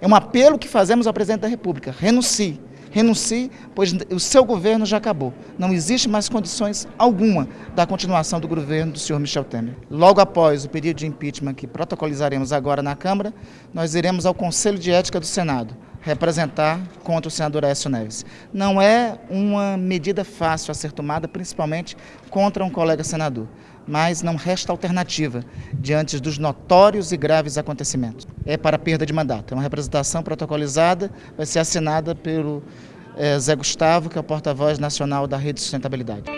É um apelo que fazemos ao presidente da República. Renuncie. Renuncie, pois o seu governo já acabou. Não existe mais condições alguma da continuação do governo do senhor Michel Temer. Logo após o pedido de impeachment que protocolizaremos agora na Câmara, nós iremos ao Conselho de Ética do Senado representar contra o senador Aécio Neves. Não é uma medida fácil a ser tomada, principalmente contra um colega senador, mas não resta alternativa diante dos notórios e graves acontecimentos. É para perda de mandato. É uma representação protocolizada, vai ser assinada pelo é, Zé Gustavo, que é o porta-voz nacional da Rede de Sustentabilidade.